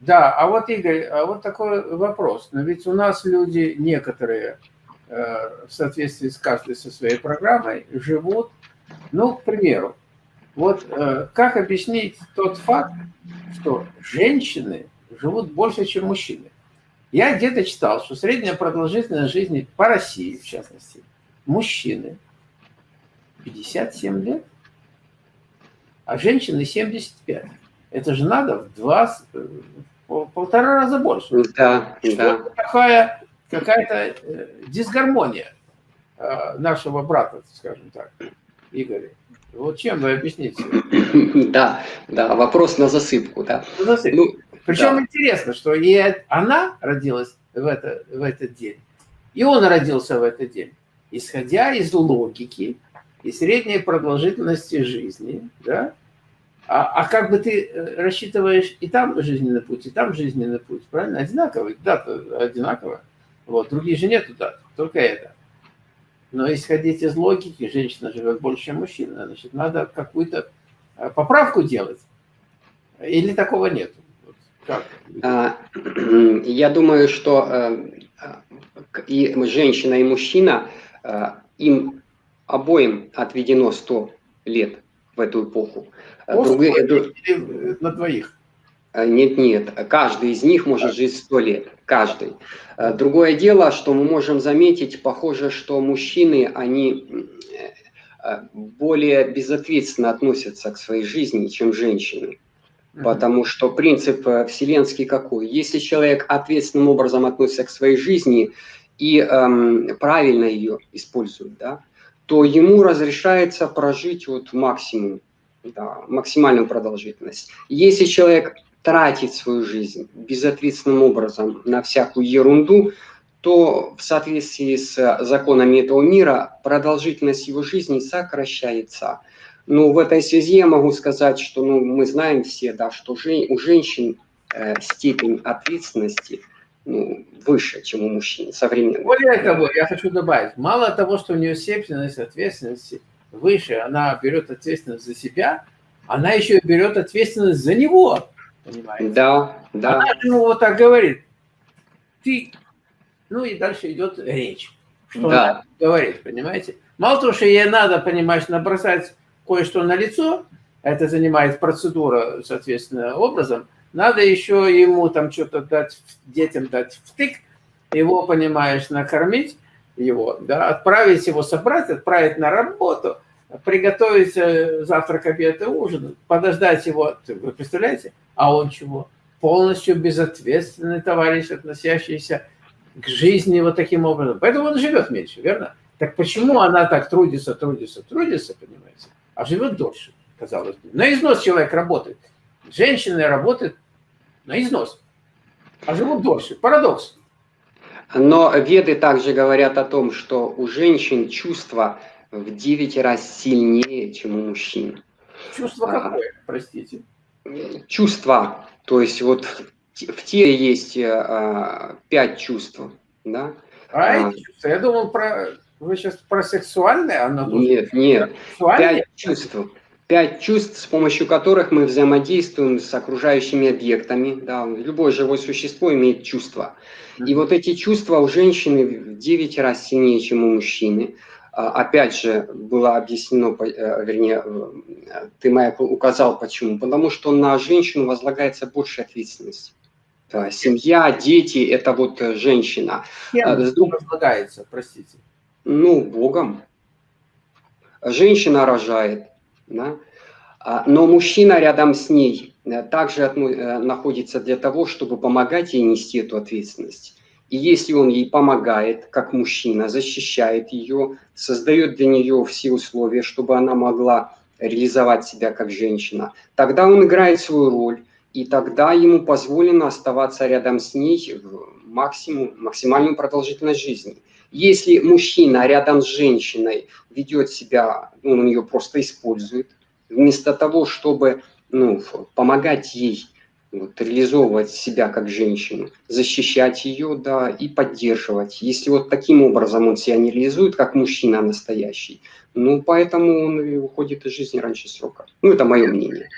Да, а вот, Игорь, а вот такой вопрос. Но ведь у нас люди некоторые э, в соответствии с каждой со своей программой живут, ну, к примеру, вот э, как объяснить тот факт, что женщины живут больше, чем мужчины? Я где-то читал, что средняя продолжительность жизни по России, в частности, мужчины 57 лет, а женщины 75. Это же надо в два, полтора раза больше. Да, да. Такая какая-то э, дисгармония э, нашего брата, скажем так, Игоря. Вот чем вы объясните? Да, да, вопрос на засыпку, да. На засыпку. Ну, Причем да. интересно, что и она родилась в, это, в этот день, и он родился в этот день, исходя из логики и средней продолжительности жизни, да, а, а как бы ты э, рассчитываешь и там жизненный путь, и там жизненный путь, правильно? Одинаковый, дата одинаковая. Вот, другие же нету дат, только это. Но исходить из логики, женщина живет больше, чем мужчина, значит, надо какую-то э, поправку делать. Или такого нет? Как? А, я думаю, что э, и женщина, и мужчина, им обоим отведено 100 лет в эту эпоху. Другие, на двоих? Э, нет, нет, каждый из них может жить сто лет, каждый. Э, другое дело, что мы можем заметить, похоже, что мужчины, они э, более безответственно относятся к своей жизни, чем женщины. Потому что принцип вселенский какой? Если человек ответственным образом относится к своей жизни и эм, правильно ее использует, да, то ему разрешается прожить вот максимум да, максимальную продолжительность. Если человек тратит свою жизнь безответственным образом на всякую ерунду, то в соответствии с законами этого мира продолжительность его жизни сокращается. Ну, в этой связи я могу сказать, что ну, мы знаем все, да, что жен, у женщин э, степень ответственности ну, выше, чем у мужчин современных. Более того, я хочу добавить, мало того, что у нее степень ответственности выше, она берет ответственность за себя, она еще берет ответственность за него, понимаете? Да, да. Она ему вот так говорит, ты, ну и дальше идет речь, что да. она говорит, понимаете? Мало того, что ей надо, понимаешь, набросать кое-что на лицо, это занимает процедура, соответственно, образом, надо еще ему там что-то дать, детям дать втык, его, понимаешь, накормить, его, да, отправить его собрать, отправить на работу, приготовить э, завтрак, обед и ужин, подождать его, вы представляете? А он чего? Полностью безответственный товарищ, относящийся к жизни вот таким образом. Поэтому он живет меньше, верно? Так почему она так трудится, трудится, трудится, понимаете? А живет дольше, казалось бы. На износ человек работает. Женщины работают на износ, а живут дольше. Парадокс. Но веды также говорят о том, что у женщин чувства в 9 раз сильнее, чем у мужчин. Чувство а, какое, простите? Чувства. То есть вот в теле есть а, 5 чувств. Да? А, а эти чувства? Я думал, про... вы сейчас про сексуальное? Оно нет, нет. Пять чувств пять чувств, с помощью которых мы взаимодействуем с окружающими объектами. Да, любое живое существо имеет чувства. И вот эти чувства у женщины в 9 раз сильнее, чем у мужчины. А, опять же, было объяснено, э, вернее, ты, Майк, указал почему. Потому что на женщину возлагается больше ответственности. Да, семья, дети – это вот э, женщина. Кем а, возлагается, простите? Ну, Богом. Женщина рожает, да? А, но мужчина рядом с ней э, также э, находится для того, чтобы помогать ей нести эту ответственность. И если он ей помогает, как мужчина, защищает ее, создает для нее все условия, чтобы она могла реализовать себя как женщина, тогда он играет свою роль, и тогда ему позволено оставаться рядом с ней в максимум, максимальную продолжительность жизни. Если мужчина рядом с женщиной ведет себя, ну, он ее просто использует, вместо того, чтобы ну, помогать ей вот, реализовывать себя как женщину, защищать ее, да, и поддерживать. Если вот таким образом он себя не реализует, как мужчина настоящий, ну, поэтому он уходит из жизни раньше срока. Ну, это мое мнение.